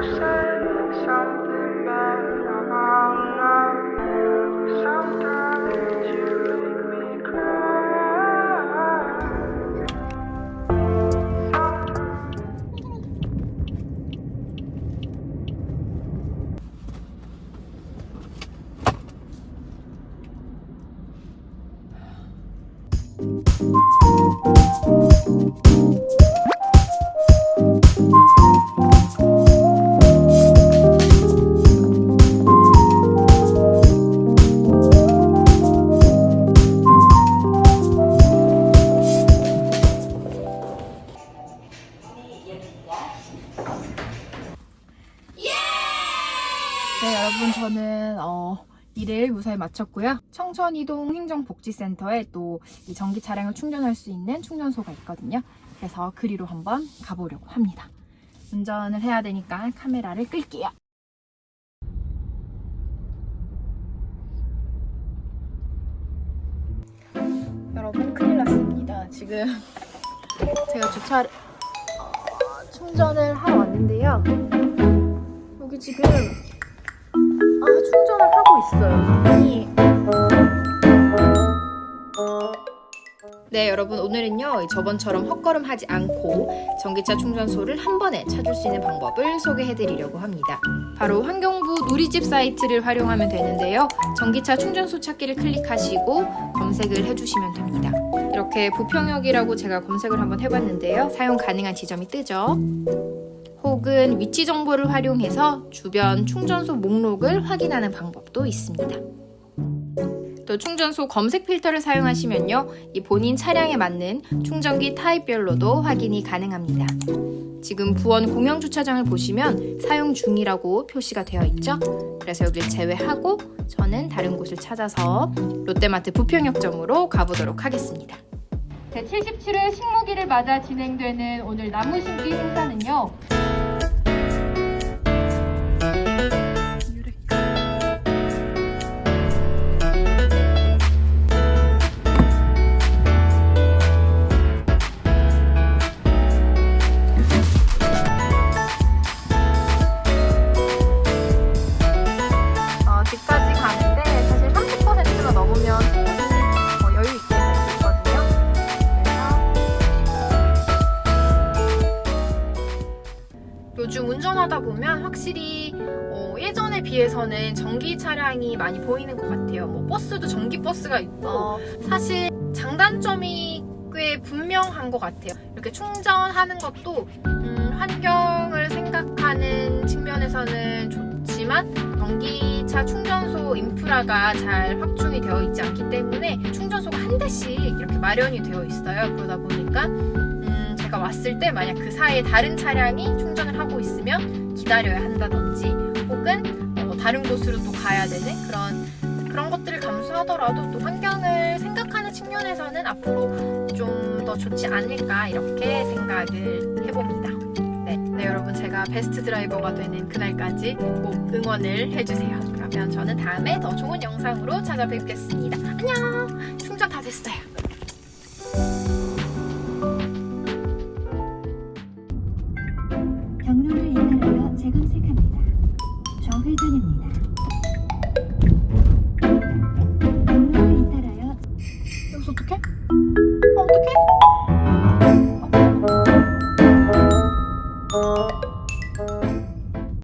sun, sun. 네, 여러분 저는 어, 일을 무사히 마쳤고요. 청천이동 행정복지센터에 또 이 전기 차량을 충전할 수 있는 충전소가 있거든요. 그래서 그리로 한번 가보려고 합니다. 운전을 해야 되니까 카메라를 끌게요. 여러분 큰일 났습니다. 지금 제가 주차를 어, 충전을 하러 왔는데요. 여기 지금 아, 충전을 하고 있어요. 아니. 네, 여러분 오늘은요 저번처럼 헛걸음하지 않고 전기차 충전소를 한 번에 찾을 수 있는 방법을 소개해드리려고 합니다. 바로 환경부 누리집 사이트를 활용하면 되는데요. 전기차 충전소 찾기를 클릭하시고 검색을 해주시면 됩니다. 이렇게 부평역이라고 제가 검색을 한번 해봤는데요. 사용 가능한 지점이 뜨죠. 혹은 위치 정보를 활용해서 주변 충전소 목록을 확인하는 방법도 있습니다. 또 충전소 검색 필터를 사용하시면요. 이 본인 차량에 맞는 충전기 타입별로도 확인이 가능합니다. 지금 부원 공영 주차장을 보시면 사용 중이라고 표시가 되어 있죠. 그래서 여기를 제외하고 저는 다른 곳을 찾아서 롯데마트 부평역점으로 가보도록 하겠습니다. 제77회 식목일을 맞아 진행되는 오늘 나무 심기 행사는요. 요즘 운전하다 보면 확실히 어, 예전에 비해서는 전기 차량이 많이 보이는 것 같아요. 뭐 버스도 전기 버스가 있고 사실 장단점이 꽤 분명한 것 같아요. 이렇게 충전하는 것도 음, 환경을 생각하는 측면에서는 좋지만 전기차 충전소 인프라가 잘 확충이 되어 있지 않기 때문에 충전소가 한 대씩 이렇게 마련이 되어 있어요. 그러다 보니까 음, 제가 왔을 때 만약 그 사이에 다른 차량이 충전을 하고 있으면 기다려야 한다든지 혹은 어, 다른 곳으로 또 가야 되는 그런 그런 것들을 감수하더라도 또 환경을 생각하는 측면에서는 앞으로 좀 더 좋지 않을까 이렇게 생각을 해봅니다. 네, 네, 여러분 제가 베스트 드라이버가 되는 그날까지 꼭 응원을 해주세요. 그러면 저는 다음에 더 좋은 영상으로 찾아뵙겠습니다. 안녕! 충전 다 됐어요. 좌회전입니다. 경로를 잇따라여 여기서 어떡해? 어, 어떡해?